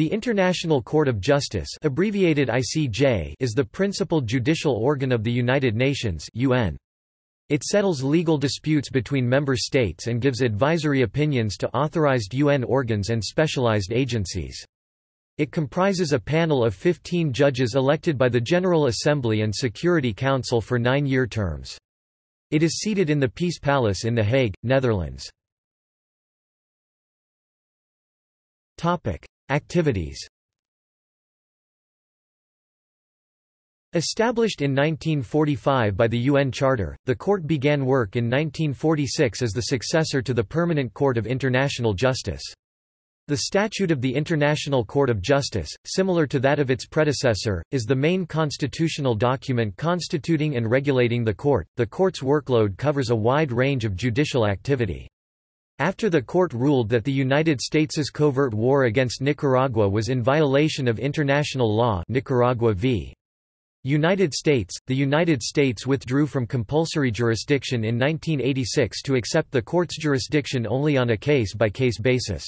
The International Court of Justice abbreviated ICJ is the principal judicial organ of the United Nations UN. It settles legal disputes between member states and gives advisory opinions to authorized UN organs and specialized agencies. It comprises a panel of 15 judges elected by the General Assembly and Security Council for nine-year terms. It is seated in the Peace Palace in The Hague, Netherlands. Activities Established in 1945 by the UN Charter, the court began work in 1946 as the successor to the Permanent Court of International Justice. The Statute of the International Court of Justice, similar to that of its predecessor, is the main constitutional document constituting and regulating the court. The court's workload covers a wide range of judicial activity. After the court ruled that the United States' covert war against Nicaragua was in violation of international law Nicaragua v. United States, the United States withdrew from compulsory jurisdiction in 1986 to accept the court's jurisdiction only on a case-by-case -case basis.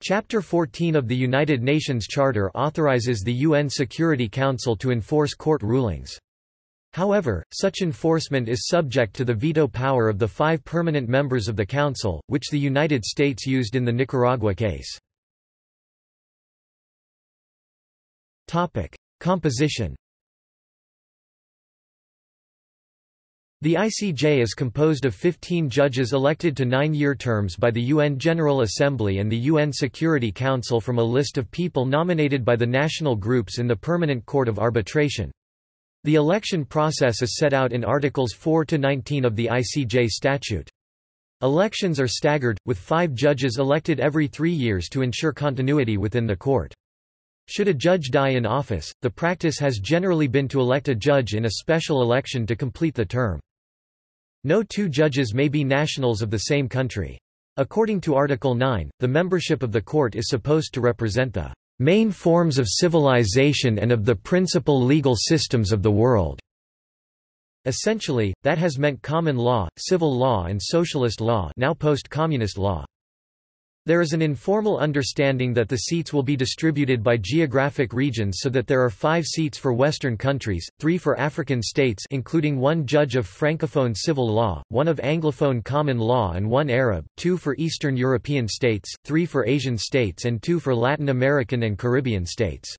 Chapter 14 of the United Nations Charter authorizes the UN Security Council to enforce court rulings. However, such enforcement is subject to the veto power of the five permanent members of the Council, which the United States used in the Nicaragua case. Composition The ICJ is composed of 15 judges elected to nine-year terms by the UN General Assembly and the UN Security Council from a list of people nominated by the national groups in the Permanent Court of Arbitration. The election process is set out in Articles 4 to 19 of the ICJ statute. Elections are staggered, with five judges elected every three years to ensure continuity within the court. Should a judge die in office, the practice has generally been to elect a judge in a special election to complete the term. No two judges may be nationals of the same country. According to Article 9, the membership of the court is supposed to represent the main forms of civilization and of the principal legal systems of the world. Essentially, that has meant common law, civil law and socialist law now post-communist law. There is an informal understanding that the seats will be distributed by geographic regions so that there are five seats for Western countries, three for African states including one judge of Francophone civil law, one of Anglophone common law and one Arab, two for Eastern European states, three for Asian states and two for Latin American and Caribbean states.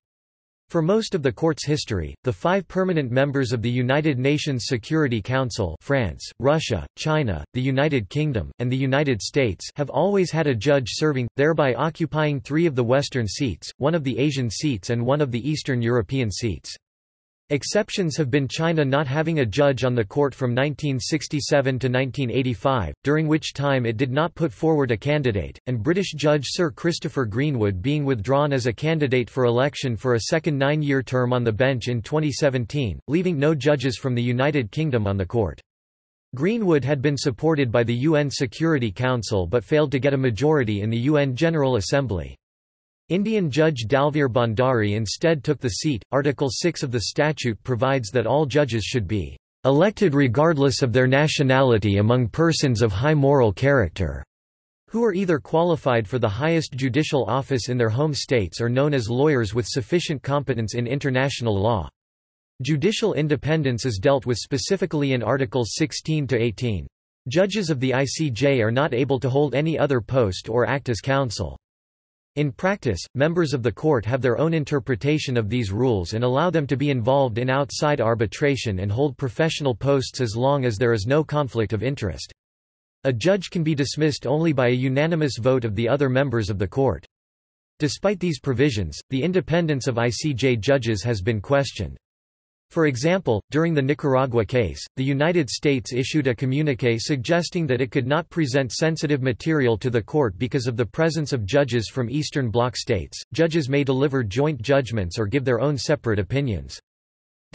For most of the court's history, the five permanent members of the United Nations Security Council France, Russia, China, the United Kingdom, and the United States have always had a judge serving, thereby occupying three of the Western seats, one of the Asian seats and one of the Eastern European seats. Exceptions have been China not having a judge on the court from 1967 to 1985, during which time it did not put forward a candidate, and British Judge Sir Christopher Greenwood being withdrawn as a candidate for election for a second nine-year term on the bench in 2017, leaving no judges from the United Kingdom on the court. Greenwood had been supported by the UN Security Council but failed to get a majority in the UN General Assembly. Indian Judge Dalveer Bhandari instead took the seat. Article 6 of the statute provides that all judges should be elected regardless of their nationality among persons of high moral character, who are either qualified for the highest judicial office in their home states or known as lawyers with sufficient competence in international law. Judicial independence is dealt with specifically in Articles 16 to 18. Judges of the ICJ are not able to hold any other post or act as counsel. In practice, members of the court have their own interpretation of these rules and allow them to be involved in outside arbitration and hold professional posts as long as there is no conflict of interest. A judge can be dismissed only by a unanimous vote of the other members of the court. Despite these provisions, the independence of ICJ judges has been questioned. For example, during the Nicaragua case, the United States issued a communique suggesting that it could not present sensitive material to the court because of the presence of judges from Eastern Bloc states. Judges may deliver joint judgments or give their own separate opinions.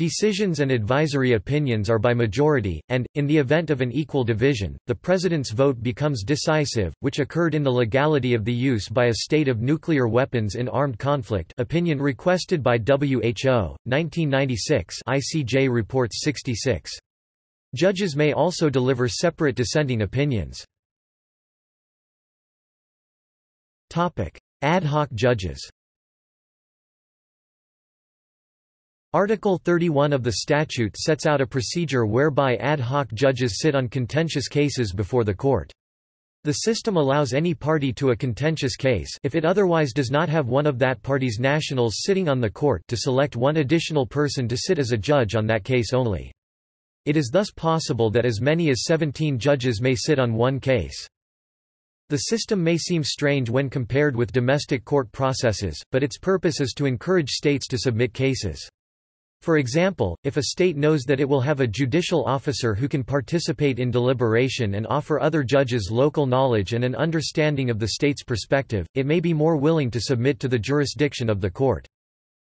Decisions and advisory opinions are by majority, and, in the event of an equal division, the President's vote becomes decisive, which occurred in the legality of the use by a state of nuclear weapons in armed conflict opinion requested by WHO, 1996 ICJ Reports 66. Judges may also deliver separate dissenting opinions. Ad hoc judges Article 31 of the statute sets out a procedure whereby ad hoc judges sit on contentious cases before the court. The system allows any party to a contentious case if it otherwise does not have one of that party's nationals sitting on the court to select one additional person to sit as a judge on that case only. It is thus possible that as many as 17 judges may sit on one case. The system may seem strange when compared with domestic court processes, but its purpose is to encourage states to submit cases. For example, if a state knows that it will have a judicial officer who can participate in deliberation and offer other judges local knowledge and an understanding of the state's perspective, it may be more willing to submit to the jurisdiction of the court.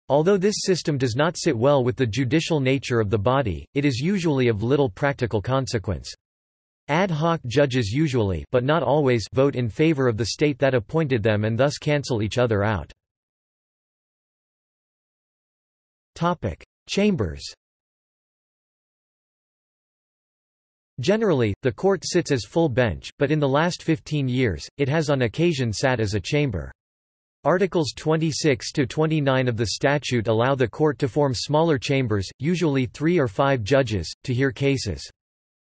Although this system does not sit well with the judicial nature of the body, it is usually of little practical consequence. Ad hoc judges usually but not always vote in favor of the state that appointed them and thus cancel each other out. Topic: Chambers Generally, the court sits as full bench, but in the last 15 years, it has on occasion sat as a chamber. Articles 26 to 29 of the statute allow the court to form smaller chambers, usually three or five judges, to hear cases.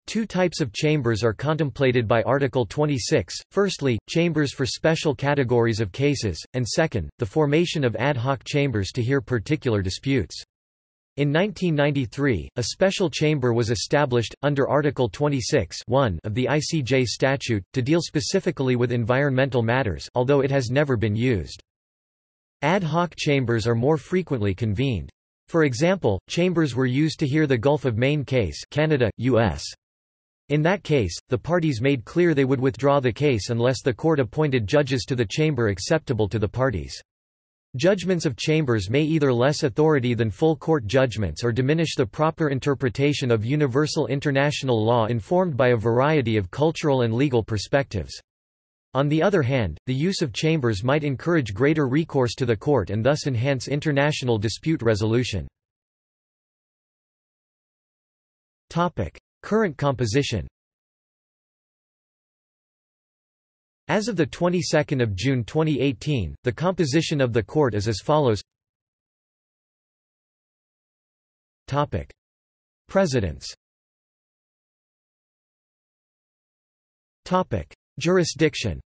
Two types of chambers are contemplated by Article 26, firstly, chambers for special categories of cases, and second, the formation of ad hoc chambers to hear particular disputes. In 1993, a special chamber was established, under Article 26 of the ICJ statute, to deal specifically with environmental matters although it has never been used. Ad hoc chambers are more frequently convened. For example, chambers were used to hear the Gulf of Maine case Canada, U.S. In that case, the parties made clear they would withdraw the case unless the court appointed judges to the chamber acceptable to the parties. Judgments of chambers may either less authority than full court judgments or diminish the proper interpretation of universal international law informed by a variety of cultural and legal perspectives. On the other hand, the use of chambers might encourage greater recourse to the court and thus enhance international dispute resolution. Current composition As of the 22nd of June 2018, the composition of the court is as follows. Topic: Presidents. Topic: Jurisdiction.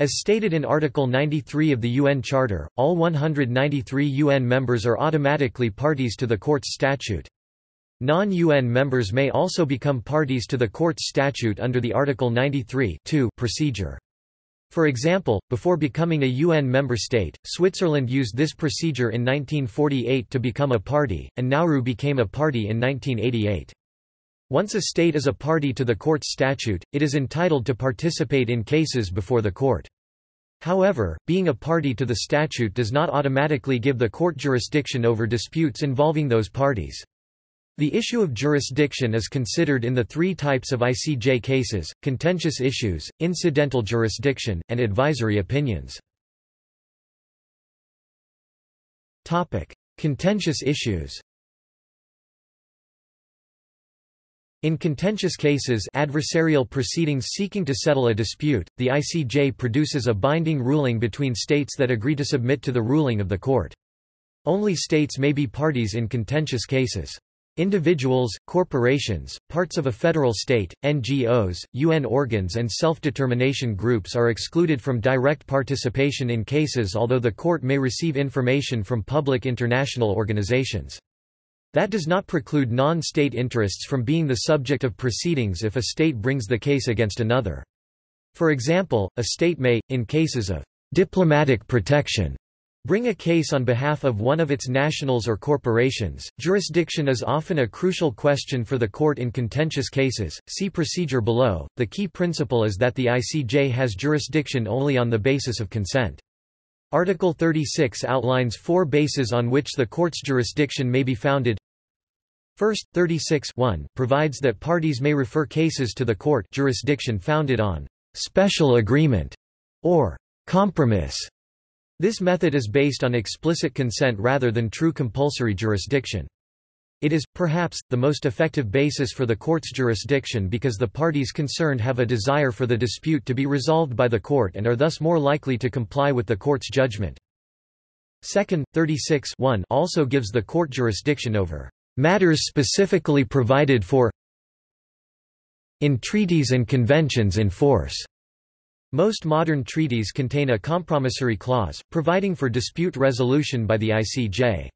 As stated in Article 93 of the UN Charter, all 193 UN members are automatically parties to the Court's statute. Non-UN members may also become parties to the Court's statute under the Article 93 procedure. For example, before becoming a UN member state, Switzerland used this procedure in 1948 to become a party, and Nauru became a party in 1988. Once a state is a party to the court's statute, it is entitled to participate in cases before the court. However, being a party to the statute does not automatically give the court jurisdiction over disputes involving those parties. The issue of jurisdiction is considered in the three types of ICJ cases, contentious issues, incidental jurisdiction, and advisory opinions. contentious issues In contentious cases adversarial proceedings seeking to settle a dispute, the ICJ produces a binding ruling between states that agree to submit to the ruling of the court. Only states may be parties in contentious cases. Individuals, corporations, parts of a federal state, NGOs, UN organs and self-determination groups are excluded from direct participation in cases although the court may receive information from public international organizations. That does not preclude non-state interests from being the subject of proceedings if a state brings the case against another. For example, a state may, in cases of diplomatic protection, bring a case on behalf of one of its nationals or corporations. Jurisdiction is often a crucial question for the court in contentious cases. See procedure below. The key principle is that the ICJ has jurisdiction only on the basis of consent. Article 36 outlines four bases on which the court's jurisdiction may be founded. First, 36 1 provides that parties may refer cases to the court jurisdiction founded on special agreement or compromise this method is based on explicit consent rather than true compulsory jurisdiction. It is, perhaps, the most effective basis for the court's jurisdiction because the parties concerned have a desire for the dispute to be resolved by the court and are thus more likely to comply with the court's judgment. Second, 36 also gives the court jurisdiction over matters specifically provided for in treaties and conventions in force. Most modern treaties contain a compromissory clause, providing for dispute resolution by the ICJ.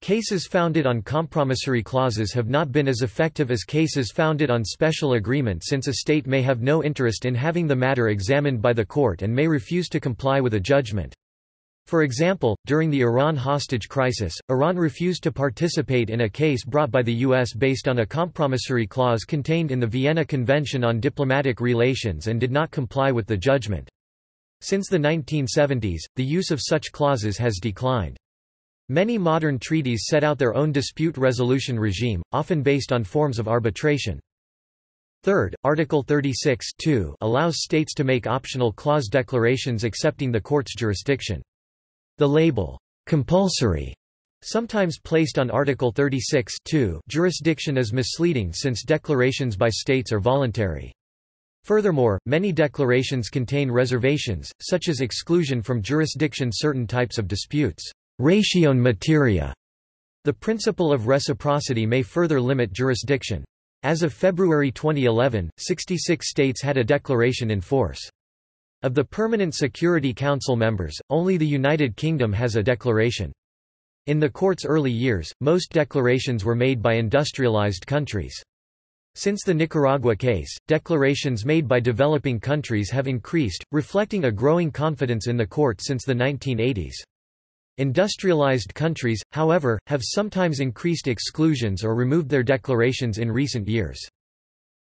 Cases founded on compromissory clauses have not been as effective as cases founded on special agreement since a state may have no interest in having the matter examined by the court and may refuse to comply with a judgment. For example, during the Iran hostage crisis, Iran refused to participate in a case brought by the U.S. based on a compromissory clause contained in the Vienna Convention on Diplomatic Relations and did not comply with the judgment. Since the 1970s, the use of such clauses has declined. Many modern treaties set out their own dispute resolution regime, often based on forms of arbitration. Third, Article 36 allows states to make optional clause declarations accepting the court's jurisdiction. The label, compulsory, sometimes placed on Article 36 jurisdiction is misleading since declarations by states are voluntary. Furthermore, many declarations contain reservations, such as exclusion from jurisdiction certain types of disputes. Ratione materiae. The principle of reciprocity may further limit jurisdiction. As of February 2011, 66 states had a declaration in force. Of the Permanent Security Council members, only the United Kingdom has a declaration. In the court's early years, most declarations were made by industrialized countries. Since the Nicaragua case, declarations made by developing countries have increased, reflecting a growing confidence in the court since the 1980s. Industrialized countries, however, have sometimes increased exclusions or removed their declarations in recent years.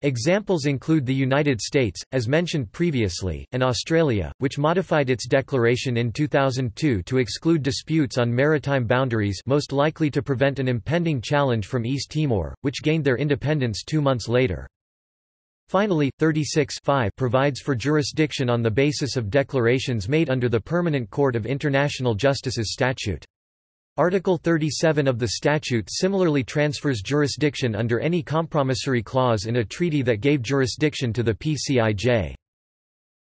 Examples include the United States, as mentioned previously, and Australia, which modified its declaration in 2002 to exclude disputes on maritime boundaries most likely to prevent an impending challenge from East Timor, which gained their independence two months later. Finally, 36 provides for jurisdiction on the basis of declarations made under the Permanent Court of International Justice's statute. Article 37 of the statute similarly transfers jurisdiction under any compromissory clause in a treaty that gave jurisdiction to the PCIJ.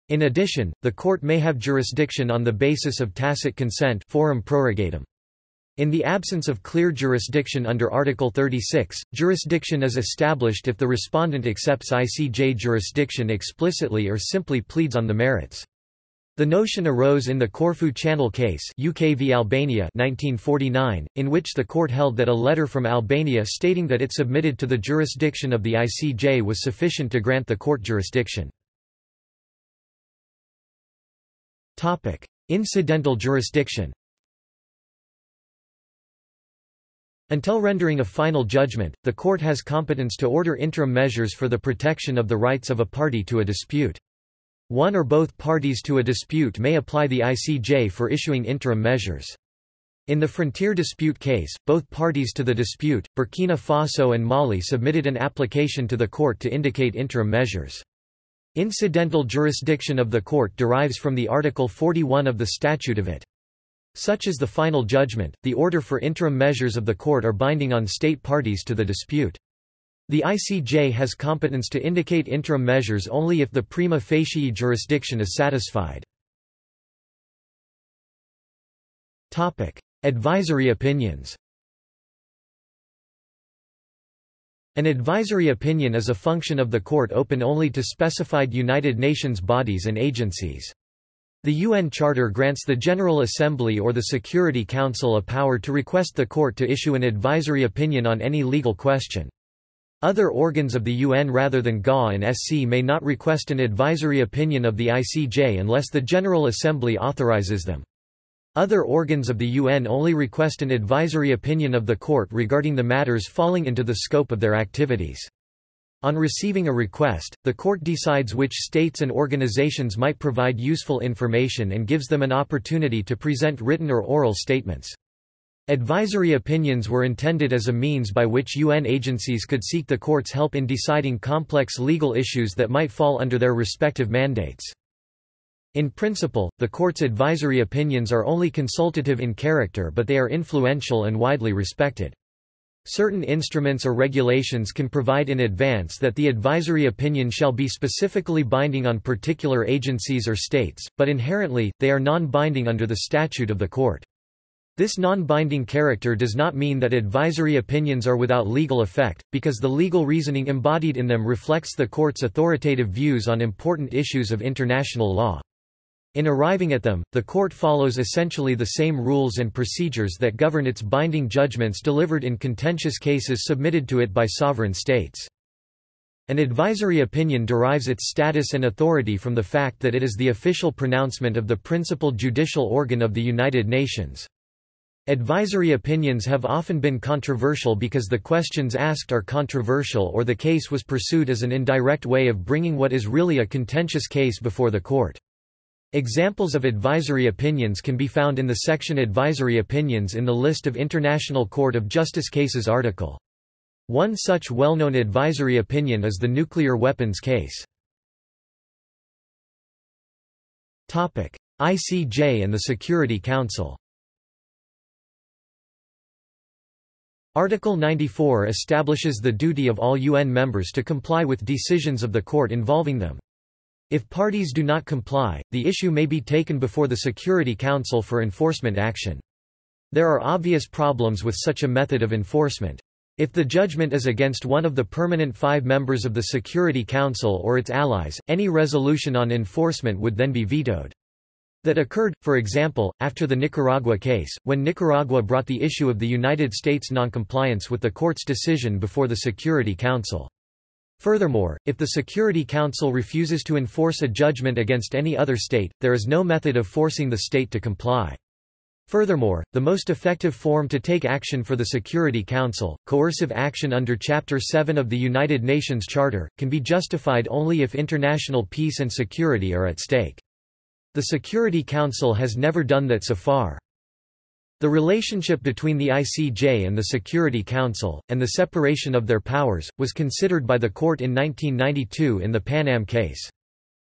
In addition, the court may have jurisdiction on the basis of tacit consent forum prorogatum. In the absence of clear jurisdiction under Article 36, jurisdiction is established if the respondent accepts ICJ jurisdiction explicitly or simply pleads on the merits. The notion arose in the Corfu Channel case UK v Albania 1949, in which the court held that a letter from Albania stating that it submitted to the jurisdiction of the ICJ was sufficient to grant the court jurisdiction. Incidental jurisdiction Until rendering a final judgment, the court has competence to order interim measures for the protection of the rights of a party to a dispute. One or both parties to a dispute may apply the ICJ for issuing interim measures. In the frontier dispute case, both parties to the dispute, Burkina Faso and Mali submitted an application to the court to indicate interim measures. Incidental jurisdiction of the court derives from the Article 41 of the statute of it. Such is the final judgment, the order for interim measures of the court are binding on state parties to the dispute. The ICJ has competence to indicate interim measures only if the prima facie jurisdiction is satisfied. Advisory opinions An advisory opinion is a function of the court open only to specified United Nations bodies and agencies. The UN Charter grants the General Assembly or the Security Council a power to request the court to issue an advisory opinion on any legal question. Other organs of the UN rather than GA and SC may not request an advisory opinion of the ICJ unless the General Assembly authorizes them. Other organs of the UN only request an advisory opinion of the court regarding the matters falling into the scope of their activities. On receiving a request, the court decides which states and organizations might provide useful information and gives them an opportunity to present written or oral statements. Advisory opinions were intended as a means by which UN agencies could seek the court's help in deciding complex legal issues that might fall under their respective mandates. In principle, the court's advisory opinions are only consultative in character but they are influential and widely respected. Certain instruments or regulations can provide in advance that the advisory opinion shall be specifically binding on particular agencies or states, but inherently, they are non-binding under the statute of the court. This non-binding character does not mean that advisory opinions are without legal effect, because the legal reasoning embodied in them reflects the court's authoritative views on important issues of international law. In arriving at them, the court follows essentially the same rules and procedures that govern its binding judgments delivered in contentious cases submitted to it by sovereign states. An advisory opinion derives its status and authority from the fact that it is the official pronouncement of the principal judicial organ of the United Nations. Advisory opinions have often been controversial because the questions asked are controversial or the case was pursued as an indirect way of bringing what is really a contentious case before the court. Examples of advisory opinions can be found in the section Advisory Opinions in the list of International Court of Justice cases article. One such well-known advisory opinion is the nuclear weapons case. ICJ and the Security Council Article 94 establishes the duty of all UN members to comply with decisions of the court involving them. If parties do not comply, the issue may be taken before the Security Council for enforcement action. There are obvious problems with such a method of enforcement. If the judgment is against one of the permanent five members of the Security Council or its allies, any resolution on enforcement would then be vetoed. That occurred, for example, after the Nicaragua case, when Nicaragua brought the issue of the United States noncompliance with the court's decision before the Security Council. Furthermore, if the Security Council refuses to enforce a judgment against any other state, there is no method of forcing the state to comply. Furthermore, the most effective form to take action for the Security Council, coercive action under Chapter 7 of the United Nations Charter, can be justified only if international peace and security are at stake. The Security Council has never done that so far. The relationship between the ICJ and the Security Council, and the separation of their powers, was considered by the court in 1992 in the Pan Am case.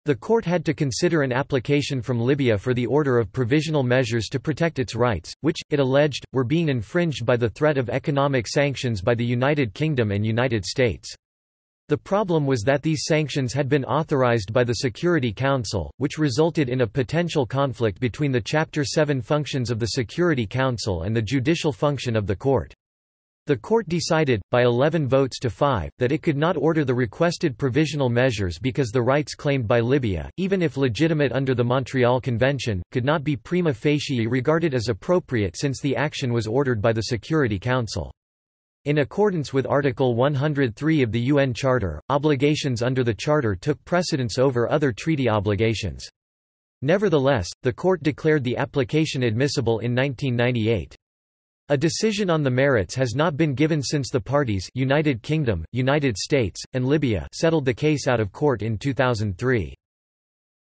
The court had to consider an application from Libya for the order of provisional measures to protect its rights, which, it alleged, were being infringed by the threat of economic sanctions by the United Kingdom and United States. The problem was that these sanctions had been authorized by the Security Council, which resulted in a potential conflict between the Chapter 7 functions of the Security Council and the judicial function of the court. The court decided, by 11 votes to 5, that it could not order the requested provisional measures because the rights claimed by Libya, even if legitimate under the Montreal Convention, could not be prima facie regarded as appropriate since the action was ordered by the Security Council. In accordance with Article 103 of the UN Charter, obligations under the Charter took precedence over other treaty obligations. Nevertheless, the court declared the application admissible in 1998. A decision on the merits has not been given since the parties United Kingdom, United States, and Libya settled the case out of court in 2003.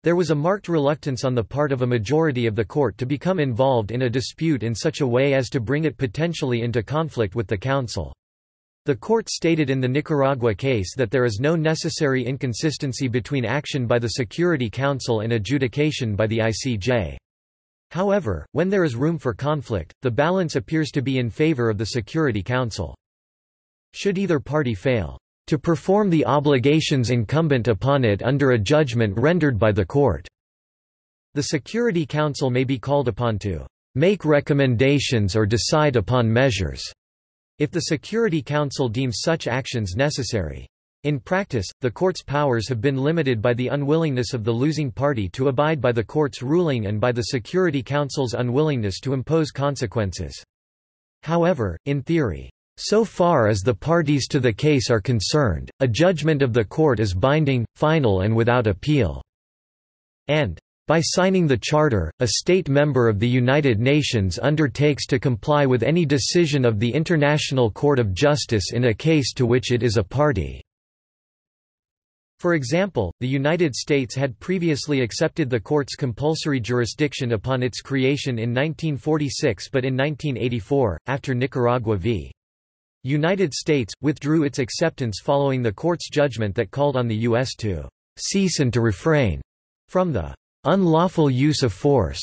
There was a marked reluctance on the part of a majority of the court to become involved in a dispute in such a way as to bring it potentially into conflict with the Council. The court stated in the Nicaragua case that there is no necessary inconsistency between action by the Security Council and adjudication by the ICJ. However, when there is room for conflict, the balance appears to be in favor of the Security Council. Should either party fail, to perform the obligations incumbent upon it under a judgment rendered by the court. The Security Council may be called upon to make recommendations or decide upon measures, if the Security Council deems such actions necessary. In practice, the court's powers have been limited by the unwillingness of the losing party to abide by the court's ruling and by the Security Council's unwillingness to impose consequences. However, in theory, so far as the parties to the case are concerned, a judgment of the court is binding, final and without appeal." And, by signing the Charter, a state member of the United Nations undertakes to comply with any decision of the International Court of Justice in a case to which it is a party." For example, the United States had previously accepted the court's compulsory jurisdiction upon its creation in 1946 but in 1984, after Nicaragua v. United States, withdrew its acceptance following the court's judgment that called on the U.S. to cease and to refrain from the unlawful use of force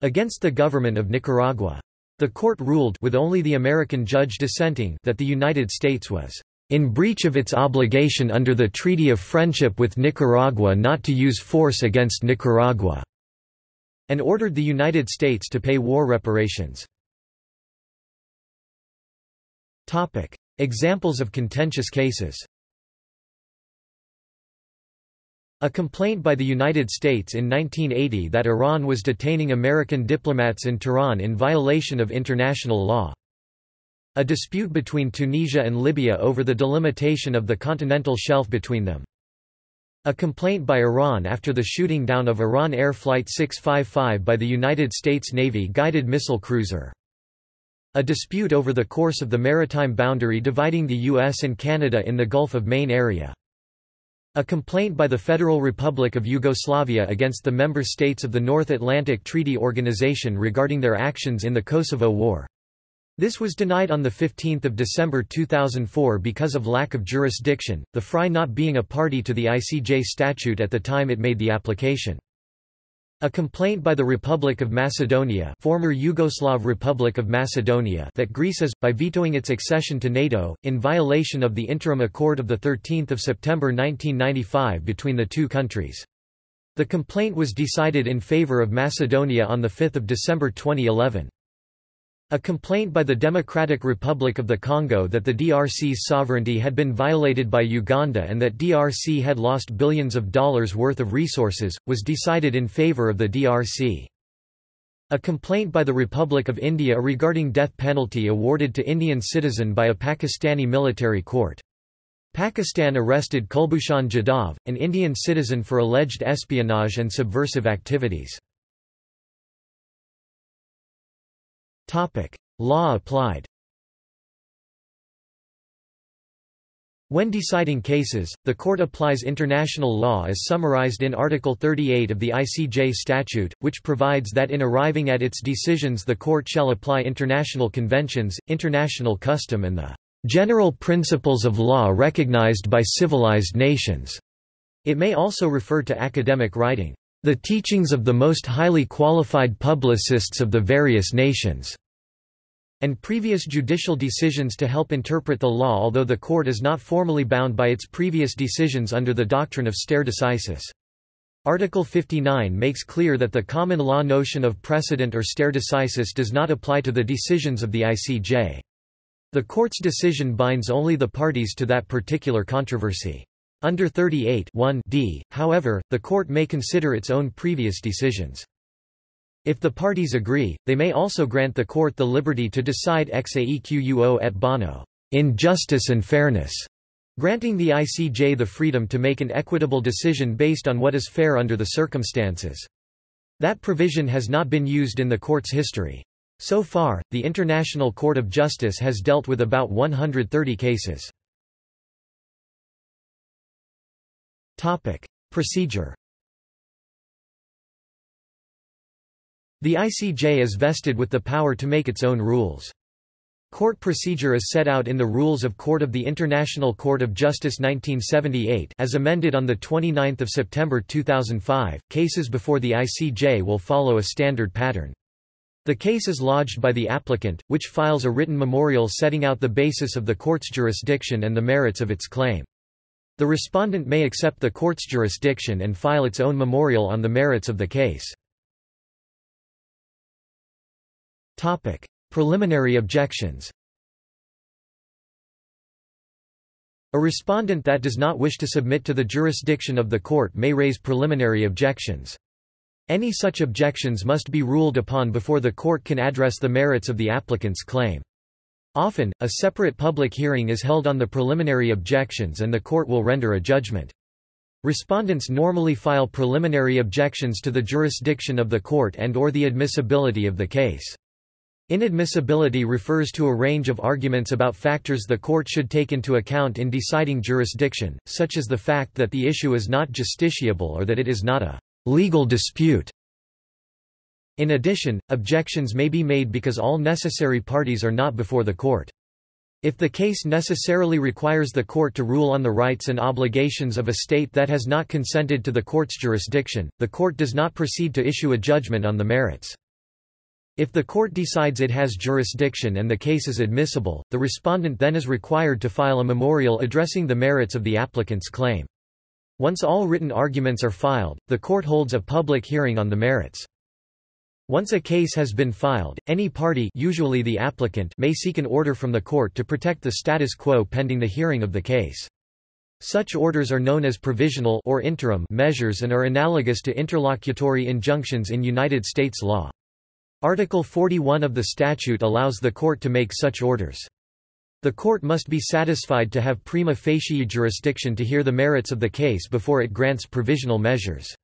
against the government of Nicaragua. The court ruled with only the American judge dissenting that the United States was in breach of its obligation under the Treaty of Friendship with Nicaragua not to use force against Nicaragua, and ordered the United States to pay war reparations. Topic. Examples of contentious cases A complaint by the United States in 1980 that Iran was detaining American diplomats in Tehran in violation of international law. A dispute between Tunisia and Libya over the delimitation of the continental shelf between them. A complaint by Iran after the shooting down of Iran Air Flight 655 by the United States Navy guided missile cruiser. A dispute over the course of the maritime boundary dividing the U.S. and Canada in the Gulf of Maine area. A complaint by the Federal Republic of Yugoslavia against the member states of the North Atlantic Treaty Organization regarding their actions in the Kosovo War. This was denied on 15 December 2004 because of lack of jurisdiction, the FRY not being a party to the ICJ statute at the time it made the application. A complaint by the Republic of Macedonia former Yugoslav Republic of Macedonia that Greece is, by vetoing its accession to NATO, in violation of the interim accord of 13 September 1995 between the two countries. The complaint was decided in favour of Macedonia on 5 December 2011. A complaint by the Democratic Republic of the Congo that the DRC's sovereignty had been violated by Uganda and that DRC had lost billions of dollars worth of resources, was decided in favor of the DRC. A complaint by the Republic of India regarding death penalty awarded to Indian citizen by a Pakistani military court. Pakistan arrested Kulbhushan Jadhav, an Indian citizen for alleged espionage and subversive activities. Law applied. When deciding cases, the court applies international law as summarized in Article 38 of the ICJ statute, which provides that in arriving at its decisions the court shall apply international conventions, international custom and the general principles of law recognized by civilized nations. It may also refer to academic writing the teachings of the most highly qualified publicists of the various nations, and previous judicial decisions to help interpret the law although the court is not formally bound by its previous decisions under the doctrine of stare decisis. Article 59 makes clear that the common law notion of precedent or stare decisis does not apply to the decisions of the ICJ. The court's decision binds only the parties to that particular controversy. Under 38 d, however, the court may consider its own previous decisions. If the parties agree, they may also grant the court the liberty to decide ex aequo et bono in justice and fairness, granting the ICJ the freedom to make an equitable decision based on what is fair under the circumstances. That provision has not been used in the court's history. So far, the International Court of Justice has dealt with about 130 cases. Topic. Procedure The ICJ is vested with the power to make its own rules. Court procedure is set out in the Rules of Court of the International Court of Justice 1978 as amended on 29 September 2005. Cases before the ICJ will follow a standard pattern. The case is lodged by the applicant, which files a written memorial setting out the basis of the court's jurisdiction and the merits of its claim. The respondent may accept the court's jurisdiction and file its own memorial on the merits of the case. Topic: Preliminary objections. A respondent that does not wish to submit to the jurisdiction of the court may raise preliminary objections. Any such objections must be ruled upon before the court can address the merits of the applicant's claim. Often, a separate public hearing is held on the preliminary objections and the court will render a judgment. Respondents normally file preliminary objections to the jurisdiction of the court and or the admissibility of the case. Inadmissibility refers to a range of arguments about factors the court should take into account in deciding jurisdiction, such as the fact that the issue is not justiciable or that it is not a legal dispute. In addition, objections may be made because all necessary parties are not before the court. If the case necessarily requires the court to rule on the rights and obligations of a state that has not consented to the court's jurisdiction, the court does not proceed to issue a judgment on the merits. If the court decides it has jurisdiction and the case is admissible, the respondent then is required to file a memorial addressing the merits of the applicant's claim. Once all written arguments are filed, the court holds a public hearing on the merits. Once a case has been filed, any party usually the applicant may seek an order from the court to protect the status quo pending the hearing of the case. Such orders are known as provisional or interim measures and are analogous to interlocutory injunctions in United States law. Article 41 of the statute allows the court to make such orders. The court must be satisfied to have prima facie jurisdiction to hear the merits of the case before it grants provisional measures.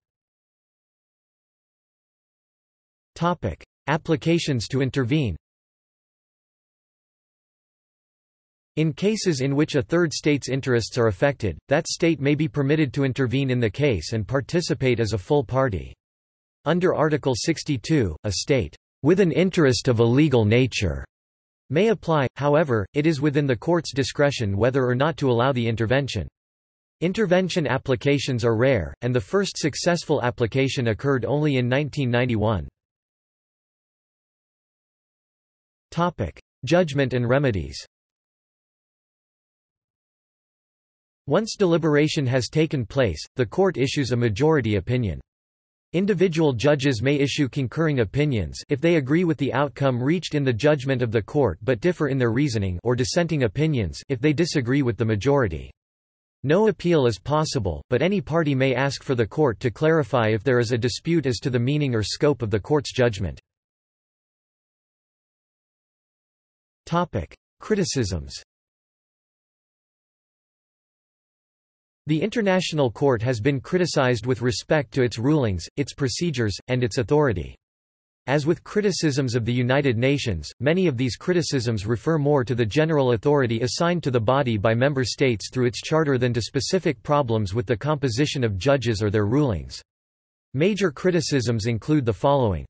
Topic: Applications to intervene In cases in which a third state's interests are affected, that state may be permitted to intervene in the case and participate as a full party. Under Article 62, a state, with an interest of a legal nature, may apply, however, it is within the court's discretion whether or not to allow the intervention. Intervention applications are rare, and the first successful application occurred only in 1991. Judgment and remedies Once deliberation has taken place, the court issues a majority opinion. Individual judges may issue concurring opinions if they agree with the outcome reached in the judgment of the court but differ in their reasoning or dissenting opinions if they disagree with the majority. No appeal is possible, but any party may ask for the court to clarify if there is a dispute as to the meaning or scope of the court's judgment. Criticisms The International Court has been criticized with respect to its rulings, its procedures, and its authority. As with criticisms of the United Nations, many of these criticisms refer more to the general authority assigned to the body by member states through its charter than to specific problems with the composition of judges or their rulings. Major criticisms include the following.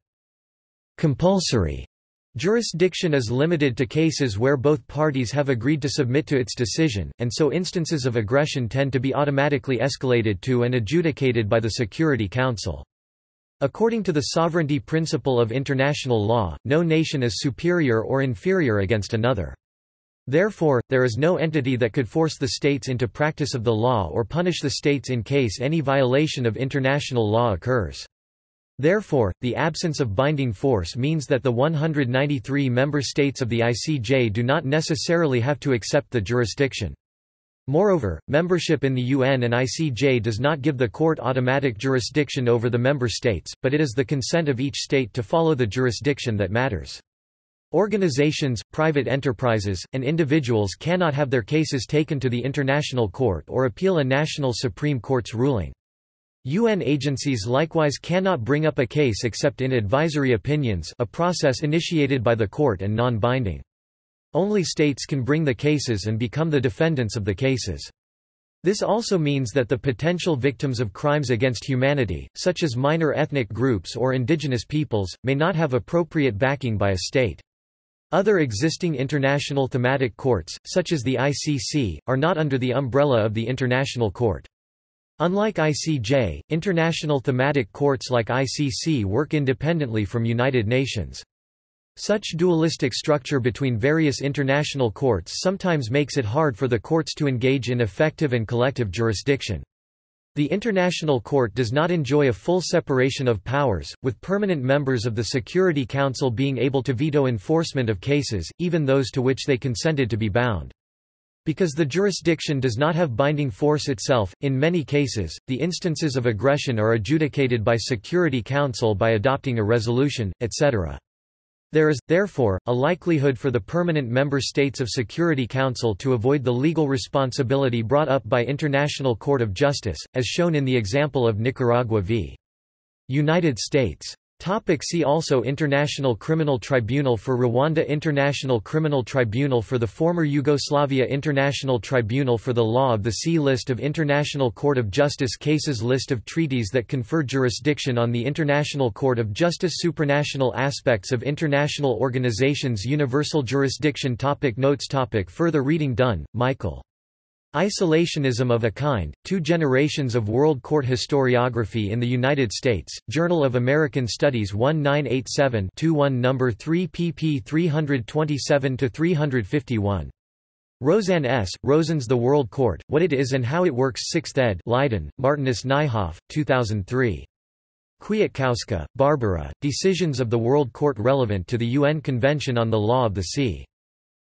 Compulsory Jurisdiction is limited to cases where both parties have agreed to submit to its decision, and so instances of aggression tend to be automatically escalated to and adjudicated by the Security Council. According to the sovereignty principle of international law, no nation is superior or inferior against another. Therefore, there is no entity that could force the states into practice of the law or punish the states in case any violation of international law occurs. Therefore, the absence of binding force means that the 193 member states of the ICJ do not necessarily have to accept the jurisdiction. Moreover, membership in the UN and ICJ does not give the court automatic jurisdiction over the member states, but it is the consent of each state to follow the jurisdiction that matters. Organizations, private enterprises, and individuals cannot have their cases taken to the International Court or appeal a national Supreme Court's ruling. UN agencies likewise cannot bring up a case except in advisory opinions a process initiated by the court and non-binding. Only states can bring the cases and become the defendants of the cases. This also means that the potential victims of crimes against humanity, such as minor ethnic groups or indigenous peoples, may not have appropriate backing by a state. Other existing international thematic courts, such as the ICC, are not under the umbrella of the International Court. Unlike ICJ, international thematic courts like ICC work independently from United Nations. Such dualistic structure between various international courts sometimes makes it hard for the courts to engage in effective and collective jurisdiction. The International Court does not enjoy a full separation of powers, with permanent members of the Security Council being able to veto enforcement of cases, even those to which they consented to be bound. Because the jurisdiction does not have binding force itself, in many cases, the instances of aggression are adjudicated by Security Council by adopting a resolution, etc. There is, therefore, a likelihood for the permanent member states of Security Council to avoid the legal responsibility brought up by International Court of Justice, as shown in the example of Nicaragua v. United States. Topic see also International Criminal Tribunal for Rwanda International Criminal Tribunal for the former Yugoslavia International Tribunal for the Law of the Sea List of International Court of Justice cases List of treaties that confer jurisdiction on the International Court of Justice Supranational aspects of international organizations Universal jurisdiction topic Notes topic Further reading Dunne, Michael. Isolationism of a Kind, Two Generations of World Court Historiography in the United States, Journal of American Studies 1987-21 No. 3 pp 327-351. Rosenne S., Rosenne's The World Court, What It Is and How It Works 6th ed. Leiden, Martinus Nijhoff, 2003. Kwiatkowska, Barbara, Decisions of the World Court relevant to the UN Convention on the Law of the Sea.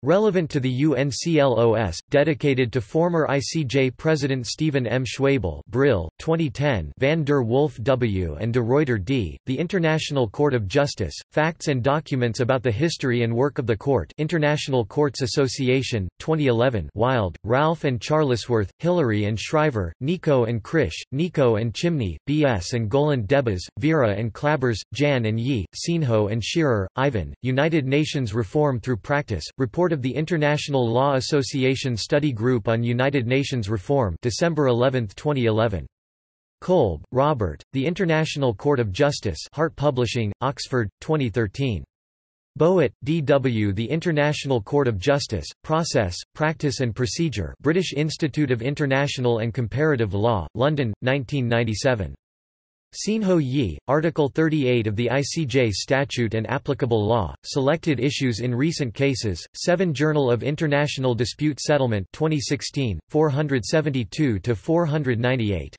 Relevant to the UNCLOS, dedicated to former ICJ President Stephen M. Schwebel Brill, 2010 Van der Wolf W. and de Ruyter D., The International Court of Justice, Facts and Documents about the History and Work of the Court International Courts Association, 2011 Wilde, Ralph and Charlesworth, Hilary and Schrijver, Nico and Krisch, Nico and Chimni, B.S. and Gowlland-Debbas, Vera and Klabbers, Jan and Yee, Sienho and Shearer, Ivan, United Nations Reform Through Practice, Report Report of the International Law Association Study Group on United Nations Reform December 11, 2011. Kolb, Robert, The International Court of Justice Hart Publishing, Oxford, 2013. Bowett, D. W. The International Court of Justice, Process, Practice and Procedure British Institute of International and Comparative Law, London, 1997. Sienho Yee, Article 38 of the ICJ Statute and Applicable Law, Selected Issues in Recent Cases, 7 Journal of International Dispute Settlement 2016, 472–498.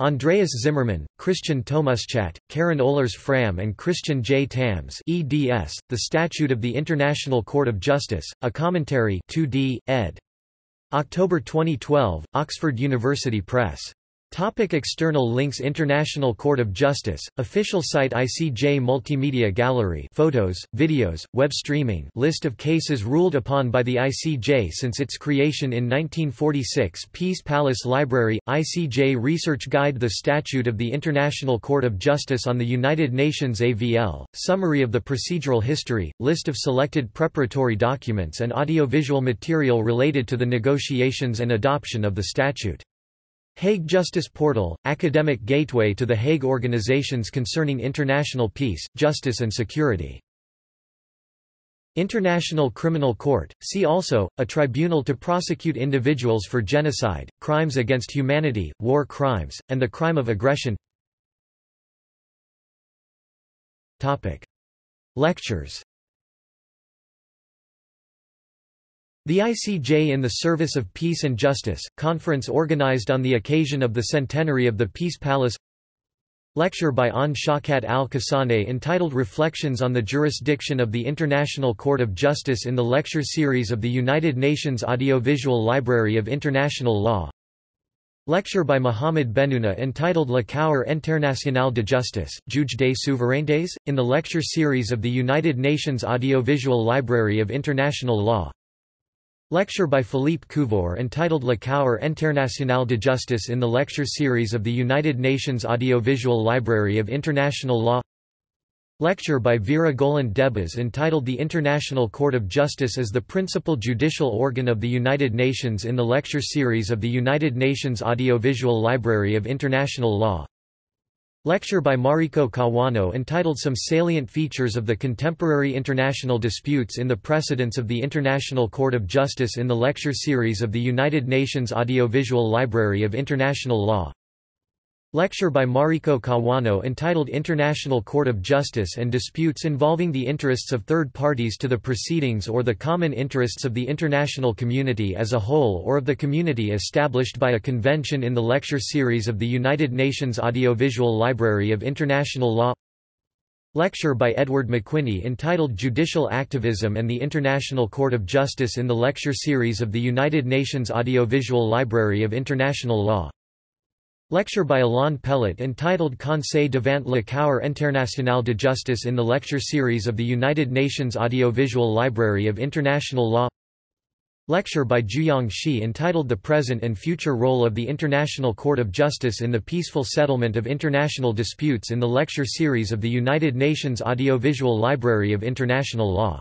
Andreas Zimmermann, Christian Tomuschat, Karin Oellers-Frahm and Christian J. Tams eds, The Statute of the International Court of Justice, A Commentary 2d, ed. October 2012, Oxford University Press. Topic external links International Court of Justice, official site ICJ Multimedia Gallery photos, videos, web streaming list of cases ruled upon by the ICJ since its creation in 1946 Peace Palace Library, ICJ Research Guide The Statute of the International Court of Justice on the United Nations AVL, summary of the procedural history, list of selected preparatory documents and audiovisual material related to the negotiations and adoption of the statute. Hague Justice Portal, academic gateway to the Hague organizations concerning international peace, justice and security. International Criminal Court, see also, a tribunal to prosecute individuals for genocide, crimes against humanity, war crimes, and the crime of aggression Topic. Lectures The ICJ in the Service of Peace and Justice, conference organized on the occasion of the centenary of the Peace Palace. Lecture by Awn Shawkat Al-Khasawneh entitled Reflections on the Jurisdiction of the International Court of Justice in the lecture series of the United Nations Audiovisual Library of International Law. Lecture by Mohamed Bennouna entitled Le Cour International de Justice, Juge des Souverainetés, in the lecture series of the United Nations Audiovisual Library of International Law Lecture by Philippe Couvreur entitled La Cour Internationale de Justice in the lecture series of the United Nations Audiovisual Library of International Law. Lecture by Vera Gowlland-Debbas entitled The International Court of Justice as the Principal Judicial Organ of the United Nations in the lecture series of the United Nations Audiovisual Library of International Law Lecture by Mariko Kawano entitled Some Salient Features of the Contemporary International Disputes in the Precedents of the International Court of Justice in the lecture series of the United Nations Audiovisual Library of International Law Lecture by Mariko Kawano entitled International Court of Justice and Disputes Involving the Interests of Third Parties to the Proceedings or the Common Interests of the International Community as a Whole or of the Community established by a convention in the lecture series of the United Nations Audiovisual Library of International Law. Lecture by Edward McWhinney entitled Judicial Activism and the International Court of Justice in the lecture series of the United Nations Audiovisual Library of International Law Lecture by Alain Pellet entitled Conseil devant la Cour internationale de justice in the lecture series of the United Nations Audiovisual Library of International Law. Lecture by Jiuyong Shi entitled The Present and Future Role of the International Court of Justice in the Peaceful Settlement of International Disputes in the lecture series of the United Nations Audiovisual Library of International Law